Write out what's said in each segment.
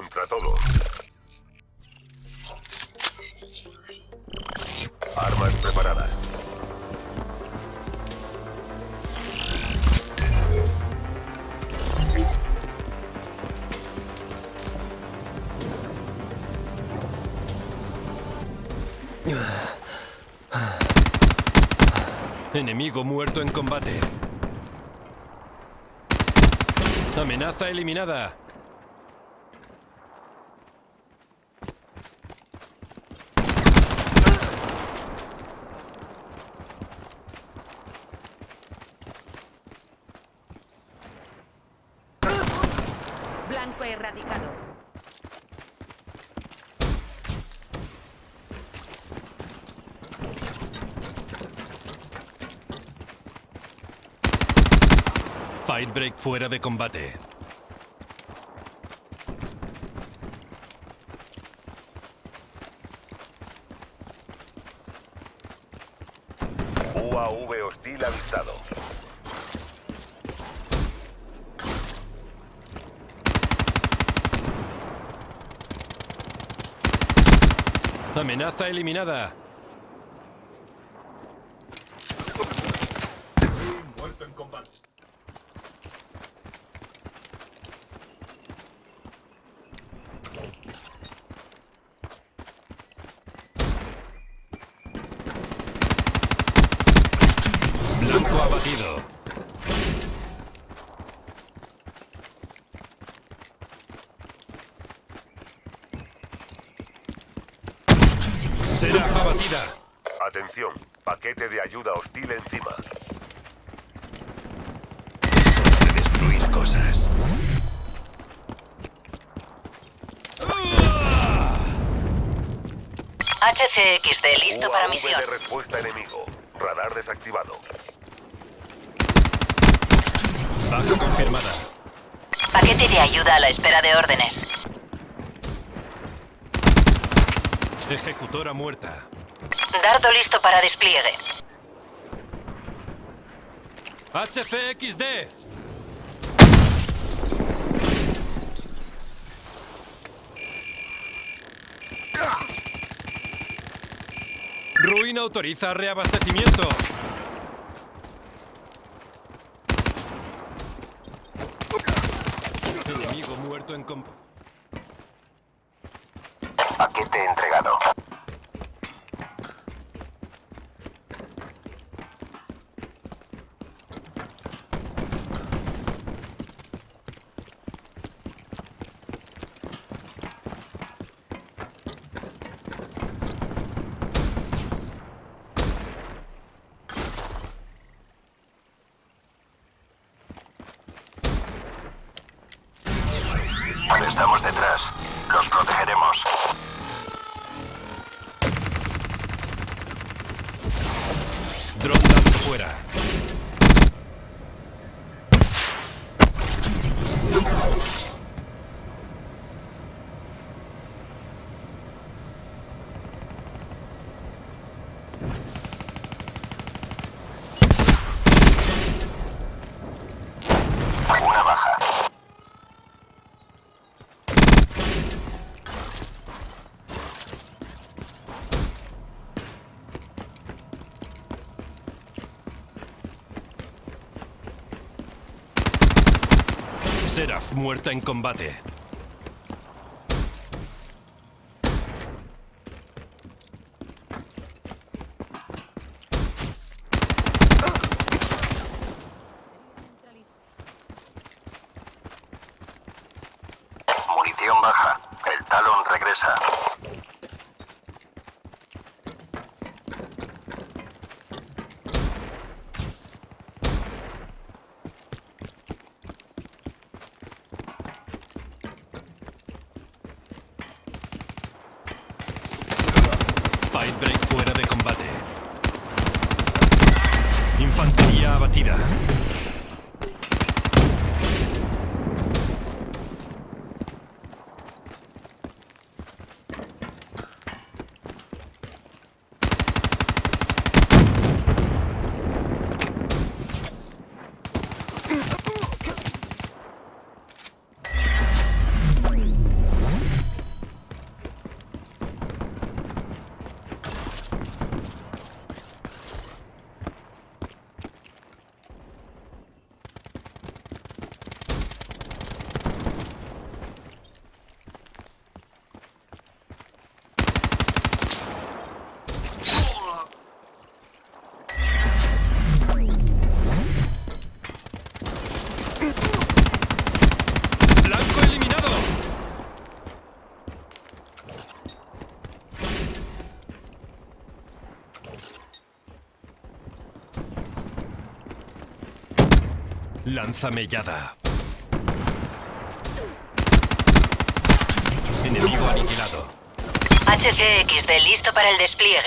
contra todos. Armas preparadas. Enemigo muerto en combate. Amenaza eliminada. Blanco erradicado. Fightbreak fuera de combate. UAV hostil avisado. Amenaza eliminada. Muerto en combate. Blanco abatido. Será abatida. Atención, paquete de ayuda hostil encima. Destruir cosas. HCXD listo para misión. de respuesta enemigo. Radar desactivado. Baja confirmada. Paquete de ayuda a la espera de órdenes. Ejecutora muerta. Dardo listo para despliegue. HCXD. Ruin autoriza reabastecimiento. Enemigo muerto en comp... Paquete entregado. Los protegeremos. Down fuera. Seraph muerta en combate. Munición baja. El talón regresa. Fight break fuera de combate. Infantería abatida. Lanzamellada. Enemigo aniquilado. HCXD listo para el despliegue.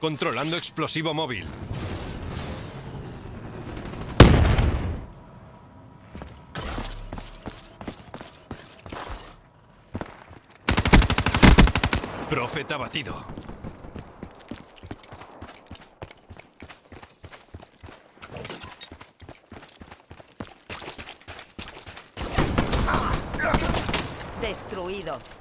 Controlando explosivo móvil. Profeta batido. Destruido.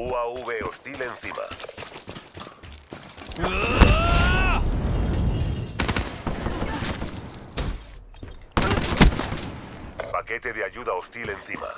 UAV hostil encima. Paquete de ayuda hostil encima.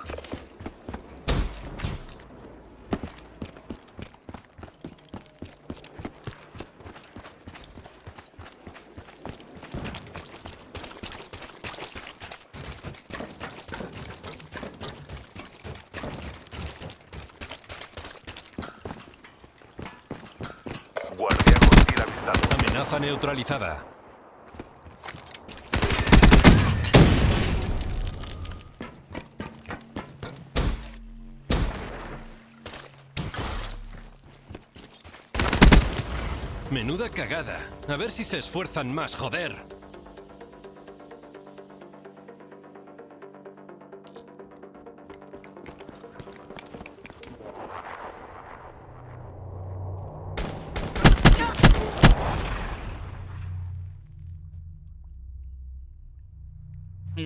Neutralizada. Menuda cagada. A ver si se esfuerzan más, joder.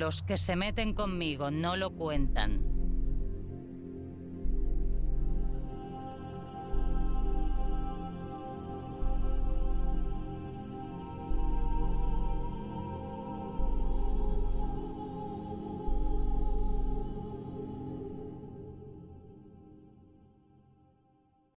Los que se meten conmigo no lo cuentan.